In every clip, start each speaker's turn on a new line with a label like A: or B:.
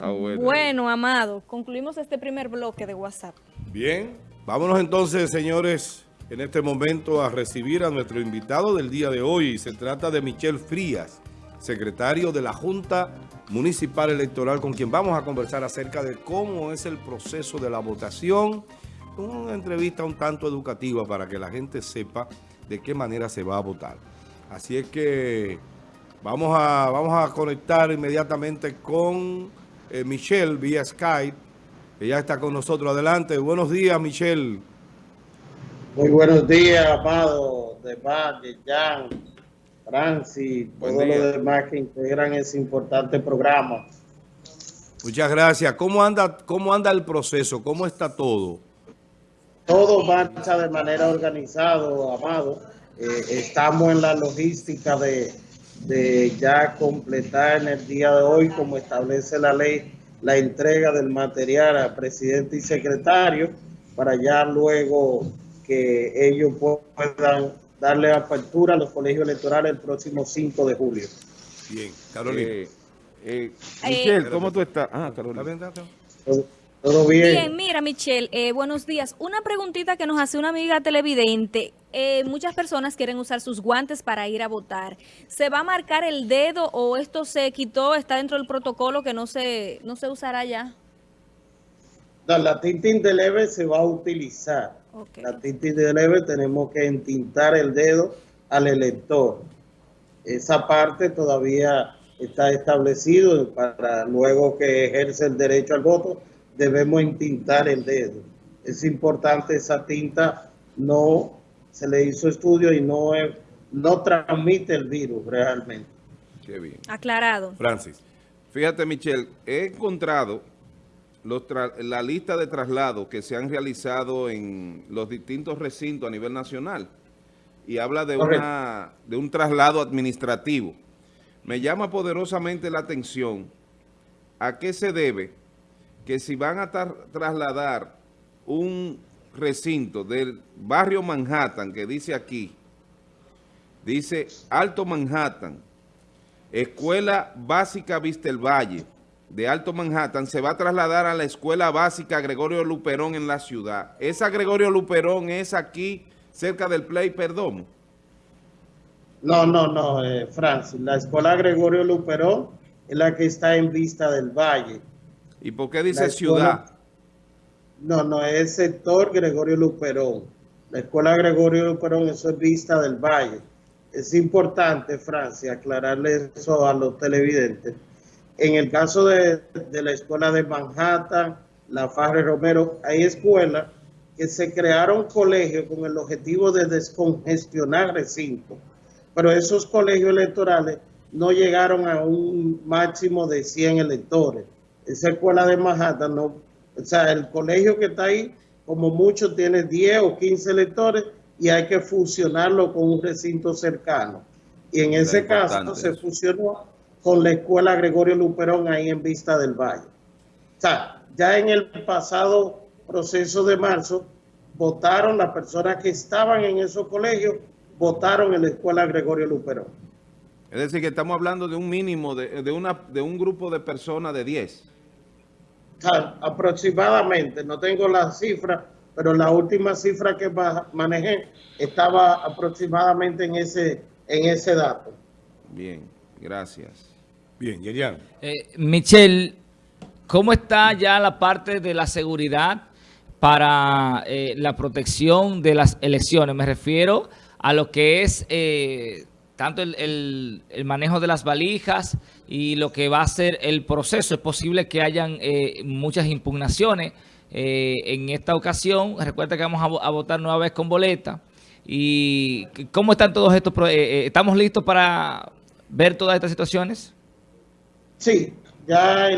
A: Bueno. Amado, concluimos este primer bloque de WhatsApp.
B: Bien, vámonos entonces, señores, en este momento a recibir a nuestro invitado del día de hoy. Se trata de Michel Frías, secretario de la Junta Municipal Electoral, con quien vamos a conversar acerca de cómo es el proceso de la votación. Una entrevista un tanto educativa para que la gente sepa de qué manera se va a votar. Así es que vamos a, vamos a conectar inmediatamente con eh, Michelle vía Skype. Ella está con nosotros. Adelante. Buenos días, Michelle.
C: Muy buenos días, Amado, de Valle, Jan, Francis, todos los demás que integran ese importante programa.
B: Muchas gracias. ¿Cómo anda, cómo anda el proceso? ¿Cómo está todo?
C: Todo marcha de manera organizada, Amado. Eh, estamos en la logística de de ya completar en el día de hoy, como establece la ley, la entrega del material al presidente y secretario, para ya luego que ellos puedan darle apertura a los colegios electorales el próximo 5 de julio.
B: Bien, Carolina. Eh,
A: eh, Michelle, ¿cómo tú estás? Ah,
C: Carolina. Todo bien.
A: Bien, mira, Michelle, eh, buenos días. Una preguntita que nos hace una amiga televidente. Eh, muchas personas quieren usar sus guantes para ir a votar. ¿Se va a marcar el dedo o esto se quitó, está dentro del protocolo que no se, no se usará ya?
C: la tinta indeleble se va a utilizar. La tinta indeleble tenemos que entintar el dedo al elector. Esa parte todavía está establecido para luego que ejerce el derecho al voto debemos entintar el dedo. Es importante esa tinta, no se le hizo estudio y no, no transmite el virus realmente.
A: Qué bien. Aclarado.
B: Francis. Fíjate, Michelle, he encontrado los la lista de traslados que se han realizado en los distintos recintos a nivel nacional y habla de, una, de un traslado administrativo. Me llama poderosamente la atención a qué se debe que si van a trasladar un recinto del barrio Manhattan, que dice aquí, dice Alto Manhattan, Escuela Básica Vistel Valle de Alto Manhattan, se va a trasladar a la Escuela Básica Gregorio Luperón en la ciudad. ¿Esa Gregorio Luperón es aquí, cerca del Play Perdón?
C: No, no, no, eh, Francis. La Escuela Gregorio Luperón es la que está en Vista del Valle.
B: ¿Y por qué dice ciudad?
C: No, no, es sector Gregorio Luperón. La escuela Gregorio Luperón, eso es Vista del Valle. Es importante, Francia, aclararle eso a los televidentes. En el caso de, la escuela de Manhattan, la Farre Romero, hay escuelas que se crearon colegios con el objetivo de descongestionar recintos. Pero esos colegios electorales no llegaron a un máximo de 100 electores esa escuela de Manhattan, no, o sea, el colegio que está ahí, como mucho, tiene 10 o 15 lectores y hay que fusionarlo con un recinto cercano. Y en ese caso se fusionó con la escuela Gregorio Luperón ahí en Vista del Valle. O sea, ya en el pasado proceso de marzo, votaron las personas que estaban en esos colegios, votaron en la escuela Gregorio Luperón.
B: Es decir, que estamos hablando de un mínimo, de, de, una, de un grupo de personas de 10
C: aproximadamente, no tengo la cifra, pero la última cifra que manejé estaba aproximadamente en ese, en ese dato.
B: Bien, gracias. Bien, Yerian.
D: Eh, Michelle, ¿cómo está ya la parte de la seguridad para eh, la protección de las elecciones? Me refiero a lo que es eh, tanto el, manejo de las valijas y lo que va a ser el proceso. Es posible que hayan eh, muchas impugnaciones eh, en esta ocasión. Recuerda que vamos a, votar nueva vez con boleta. ¿Y cómo están todos estos? Eh, ¿Estamos listos para ver todas estas situaciones?
C: Sí, ya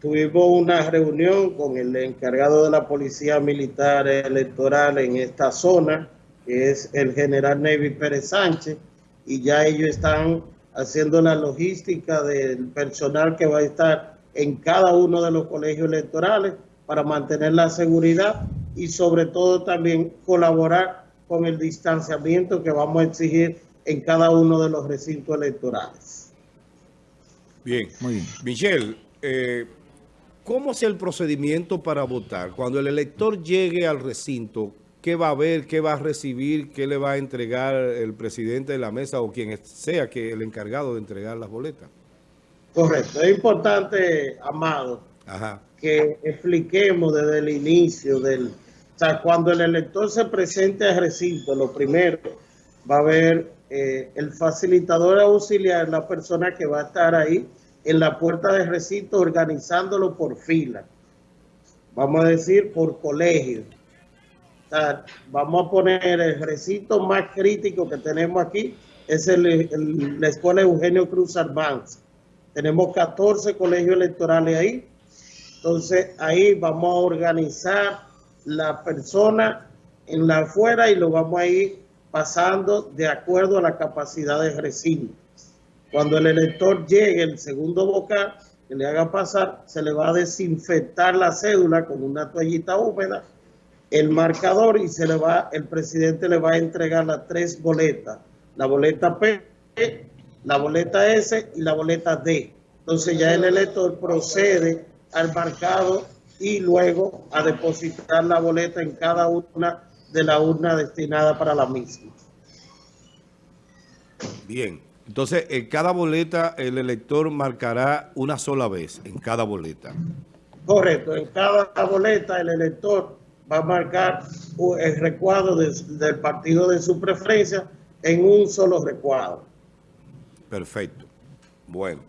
C: tuvimos una reunión con el encargado de la Policía Militar Electoral en esta zona, que es el general Navy Pérez Sánchez, y ya ellos están haciendo la logística del personal que va a estar en cada uno de los colegios electorales para mantener la seguridad y sobre todo también colaborar con el distanciamiento que vamos a exigir en cada uno de los recintos electorales.
B: Bien, muy bien. Michelle, eh,
E: ¿cómo es el procedimiento para votar? Cuando el elector llegue al recinto, ¿qué va a ver, qué va a recibir, qué le va a entregar el presidente de la mesa o quien sea que el encargado de entregar las boletas?
C: Correcto. Es importante, Amado, que expliquemos desde el inicio del... O sea, cuando el elector se presente al recinto, lo primero va a haber eh, el facilitador auxiliar, la persona que va a estar ahí en la puerta del recinto organizándolo por fila. Vamos a decir por colegio. Vamos a poner el recinto más crítico que tenemos aquí, es el, la Escuela Eugenio Cruz Arbanz. Tenemos 14 colegios electorales ahí. Entonces, ahí vamos a organizar la persona en la afuera y lo vamos a ir pasando de acuerdo a la capacidad del recinto. Cuando el elector llegue, el segundo vocal que le haga pasar, se le va a desinfectar la cédula con una toallita húmeda, el marcador y se le va, el presidente le va a entregar las tres boletas, la boleta P, la boleta S y la boleta D. Entonces ya el elector procede al marcado y luego a depositar la boleta en cada una de la urna destinada para la misma.
E: Bien, entonces en cada boleta el elector marcará una sola vez, en cada boleta.
C: Correcto, en cada boleta el elector va a marcar el recuadro del partido de su preferencia en un solo recuadro.
E: Perfecto. Bueno.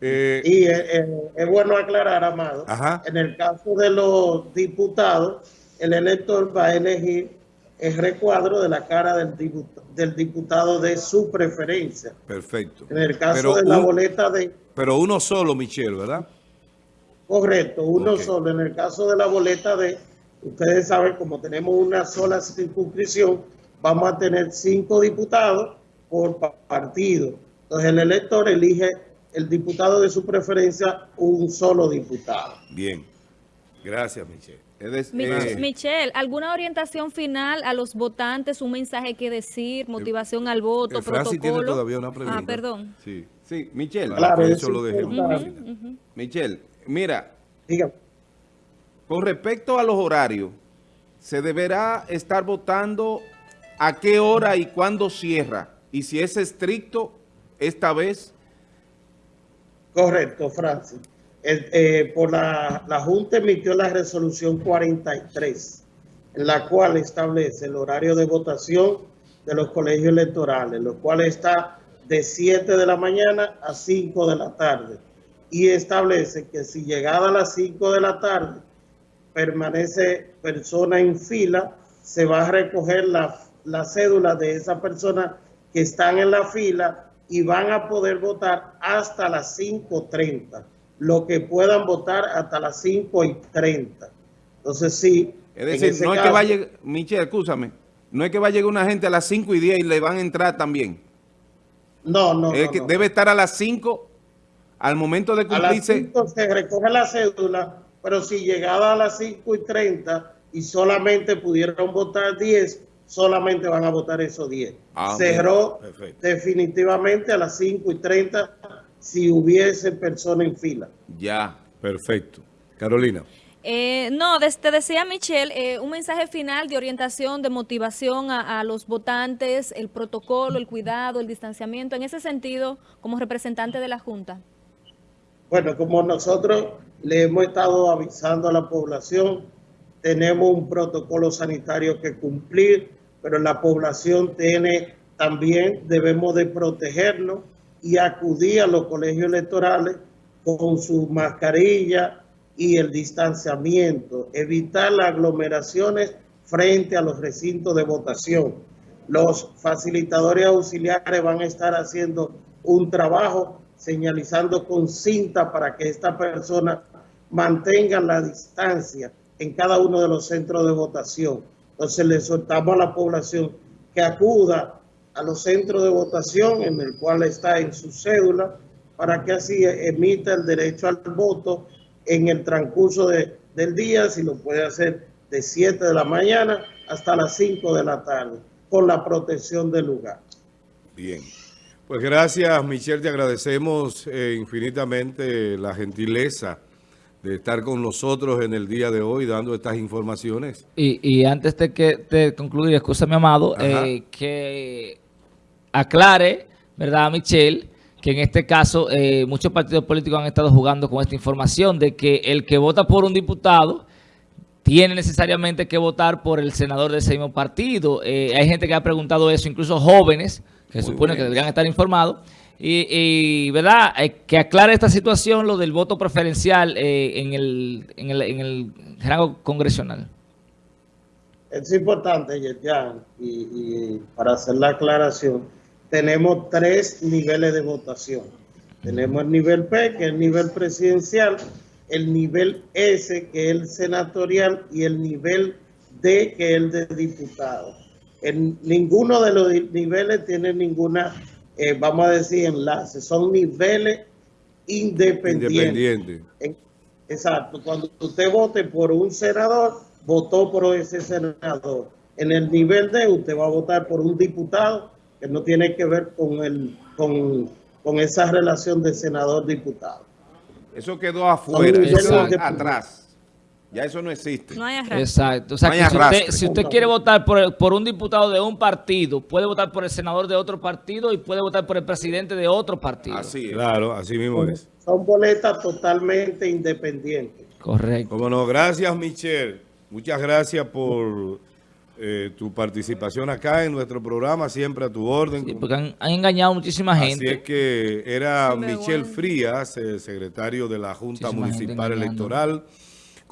C: Eh, y es bueno aclarar, Amado, en el caso de los diputados, el elector va a elegir el recuadro de la cara del diputado, del diputado de su preferencia.
E: Perfecto.
C: En el caso de la boleta de...
E: Pero uno solo, Michelle, ¿verdad?
C: Correcto, uno solo. En el caso de la boleta de... Ustedes saben, como tenemos una sola circunscripción, vamos a tener cinco diputados por partido. Entonces el elector elige el diputado de su preferencia, un solo diputado.
E: Bien. Gracias, Michelle.
A: Eh, Michelle, ¿alguna orientación final a los votantes? ¿Un mensaje que decir? ¿Motivación al voto?
E: protocolo? tiene todavía una pregunta.
A: Ah, perdón.
B: Sí, sí Michelle.
C: Claro, eso lo
B: Michelle, mira. Con respecto a los horarios, ¿se deberá estar votando a qué hora y cuándo cierra? Y si es estricto esta vez.
C: Correcto, Francis. Eh, por la, Junta emitió la resolución 43, en la cual establece el horario de votación de los colegios electorales, lo cual está de 7 de la mañana a 5 de la tarde. Y establece que si llegada a las 5 de la tarde permanece persona en fila, se va a recoger la, la cédula de esa persona que están en la fila y van a poder votar hasta las 5.30 lo que puedan votar hasta las 5 y 30. Entonces, sí.
B: Es decir, no es que vaya, Michelle, escúchame, no es que va a llegar una gente a las 5 y 10 y le van a entrar también.
C: No, no,
B: es que Debe estar a las 5 al momento de cumplirse. A las
C: 5 se recoge la cédula, pero si llegada a las 5 y 30 y solamente pudieron votar 10, solamente van a votar esos 10. Ah, Cerró definitivamente a las 5 y 30 si hubiese persona en fila.
E: Ya, perfecto. Carolina.
A: Eh, no, te decía Michelle, eh, un mensaje final de orientación, de motivación a, los votantes, el protocolo, el cuidado, el distanciamiento, en ese sentido, como representante de la Junta.
C: Bueno, como nosotros le hemos estado avisando a la población, tenemos un protocolo sanitario que cumplir, pero la población tiene también, debemos de protegernos y acudir a los colegios electorales con su mascarilla y el distanciamiento, evitar las aglomeraciones frente a los recintos de votación. Los facilitadores auxiliares van a estar haciendo un trabajo señalizando con cinta para que esta persona mantenga la distancia en cada uno de los centros de votación. Entonces le soltamos a la población que acuda a los centros de votación en el cual está en su cédula para que así emita el derecho al voto en el transcurso del día, si lo puede hacer de 7 de la mañana hasta las 5 de la tarde, con la protección del lugar.
E: Bien. Pues gracias, Michelle, te agradecemos eh, infinitamente la gentileza de estar con nosotros en el día de hoy dando estas informaciones.
D: Y, y antes de que de concluir, escúchame, Amado, eh, que aclare, ¿verdad, Michelle? Que en este caso eh, muchos partidos políticos han estado jugando con esta información de que el que vota por un diputado tiene necesariamente que votar por el senador de ese mismo partido. Eh, hay gente que ha preguntado eso, incluso jóvenes, que
B: Muy
D: supone
B: bien.
D: que deberían estar informados. Y, ¿verdad? Eh, que aclare esta situación, lo del voto preferencial eh, en, el, en, el, en el rango congresional.
C: Es importante, Yerjan, y, para hacer la aclaración, tenemos tres niveles de votación. Tenemos el nivel P, que es el nivel presidencial, el nivel S, que es el senatorial, y el nivel D, que es el de diputado. En ninguno de los niveles tiene ninguna, eh, vamos a decir, enlace. Son niveles independientes.
E: Independiente.
C: En- Exacto, cuando usted vote por un senador, votó por ese senador. En el nivel D, usted va a votar por un diputado que no tiene que ver con, el, con, con esa relación de senador-diputado.
B: Eso quedó afuera, eso atrás. Ya eso no existe.
A: No hay arrastre.
D: Exacto. O sea,
B: No hay
D: que si usted, si usted quiere votar por, el- por un diputado de un partido, puede votar por el senador de otro partido y puede votar por el presidente de otro partido.
B: Así es.
E: Claro, así mismo es.
C: Son boletas totalmente independientes.
D: Correcto.
E: Como no, gracias Michelle. Muchas gracias por eh, tu participación acá en nuestro programa, siempre a tu orden.
D: Sí, porque han, han engañado muchísima
E: Así
D: gente.
E: es que era Michelle
A: bueno.
E: Frías, eh, secretario de la Junta
D: Muchísima
E: Municipal
D: engañando.
E: Electoral,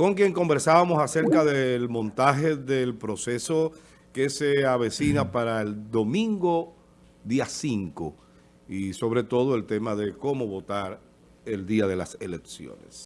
E: con quien conversábamos acerca del montaje del proceso que se avecina para el domingo día 5 y sobre todo el tema de cómo votar el día de las elecciones.